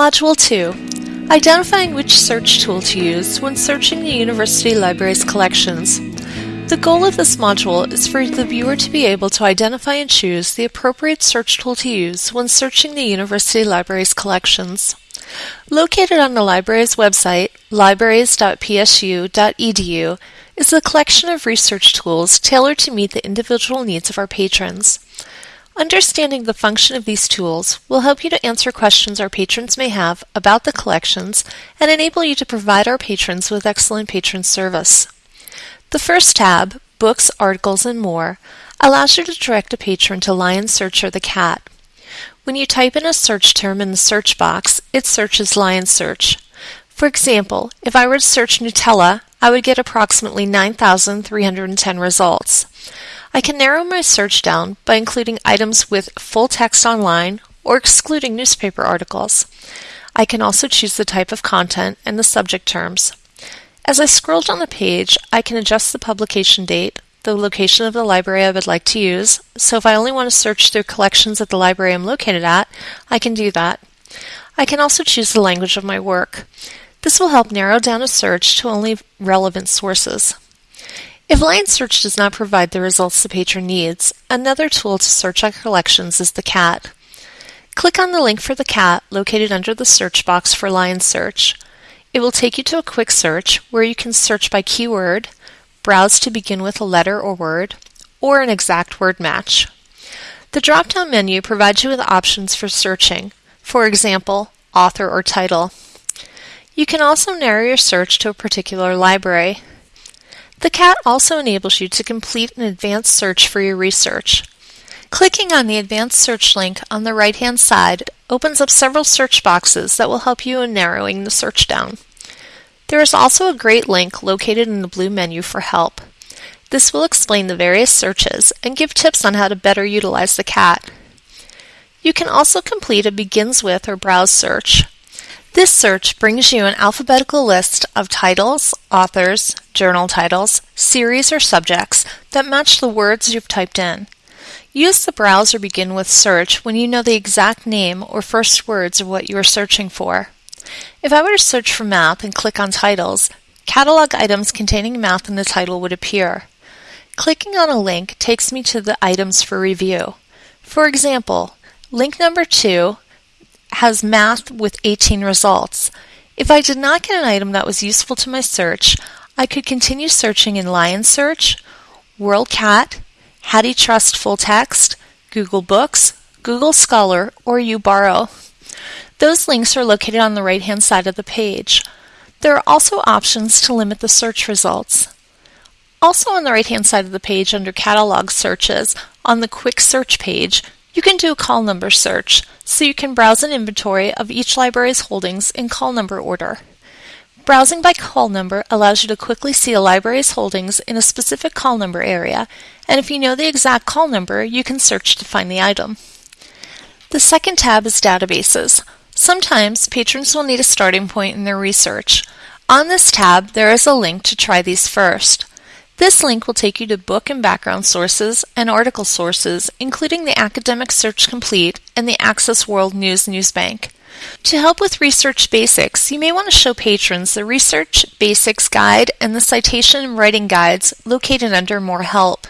Module 2 Identifying which search tool to use when searching the University Library's collections. The goal of this module is for the viewer to be able to identify and choose the appropriate search tool to use when searching the University Library's collections. Located on the library's website, libraries.psu.edu, is a collection of research tools tailored to meet the individual needs of our patrons. Understanding the function of these tools will help you to answer questions our patrons may have about the collections and enable you to provide our patrons with excellent patron service. The first tab, Books, Articles, and More, allows you to direct a patron to Lion Search or the cat. When you type in a search term in the search box, it searches Lion Search. For example, if I were to search Nutella, I would get approximately 9,310 results. I can narrow my search down by including items with full text online or excluding newspaper articles. I can also choose the type of content and the subject terms. As I scroll down the page, I can adjust the publication date, the location of the library I would like to use, so if I only want to search through collections at the library I'm located at, I can do that. I can also choose the language of my work. This will help narrow down a search to only relevant sources. If Lion Search does not provide the results the patron needs, another tool to search our collections is the cat. Click on the link for the cat located under the search box for Lion Search. It will take you to a quick search where you can search by keyword, browse to begin with a letter or word, or an exact word match. The drop down menu provides you with options for searching, for example, author or title. You can also narrow your search to a particular library. The cat also enables you to complete an advanced search for your research. Clicking on the advanced search link on the right hand side opens up several search boxes that will help you in narrowing the search down. There is also a great link located in the blue menu for help. This will explain the various searches and give tips on how to better utilize the cat. You can also complete a begins with or browse search. This search brings you an alphabetical list of titles, authors, journal titles, series, or subjects that match the words you've typed in. Use the browse or begin with search when you know the exact name or first words of what you are searching for. If I were to search for math and click on titles, catalog items containing math in the title would appear. Clicking on a link takes me to the items for review. For example, link number 2 has math with 18 results. If I did not get an item that was useful to my search, I could continue searching in Lion Search, WorldCat, HathiTrust Full Text, Google Books, Google Scholar, or UBorrow. Those links are located on the right hand side of the page. There are also options to limit the search results. Also on the right hand side of the page under Catalog Searches, on the Quick Search page, you can do a call number search, so you can browse an inventory of each library's holdings in call number order. Browsing by call number allows you to quickly see a library's holdings in a specific call number area, and if you know the exact call number, you can search to find the item. The second tab is Databases. Sometimes patrons will need a starting point in their research. On this tab, there is a link to try these first. This link will take you to book and background sources and article sources, including the Academic Search Complete and the Access World News Newsbank. To help with research basics, you may want to show patrons the Research Basics Guide and the Citation and Writing Guides located under More Help.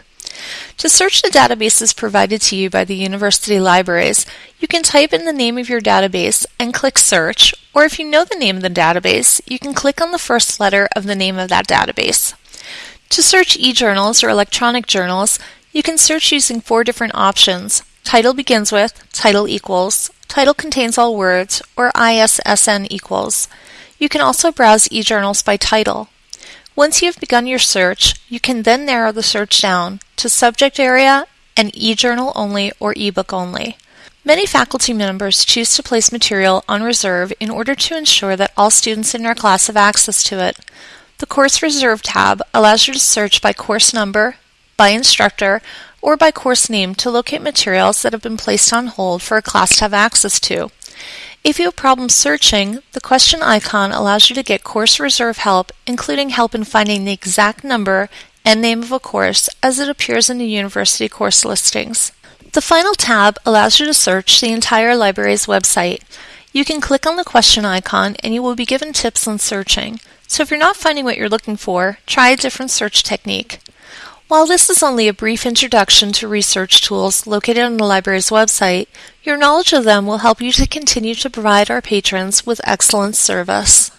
To search the databases provided to you by the university libraries, you can type in the name of your database and click Search, or if you know the name of the database, you can click on the first letter of the name of that database. To search e-journals or electronic journals, you can search using four different options. Title begins with, title equals, title contains all words, or ISSN equals. You can also browse e-journals by title. Once you have begun your search, you can then narrow the search down to subject area and e-journal only or ebook only. Many faculty members choose to place material on reserve in order to ensure that all students in their class have access to it. The Course Reserve tab allows you to search by course number, by instructor, or by course name to locate materials that have been placed on hold for a class to have access to. If you have problems searching, the question icon allows you to get course reserve help, including help in finding the exact number and name of a course as it appears in the university course listings. The final tab allows you to search the entire library's website. You can click on the question icon and you will be given tips on searching. So if you're not finding what you're looking for, try a different search technique. While this is only a brief introduction to research tools located on the library's website, your knowledge of them will help you to continue to provide our patrons with excellent service.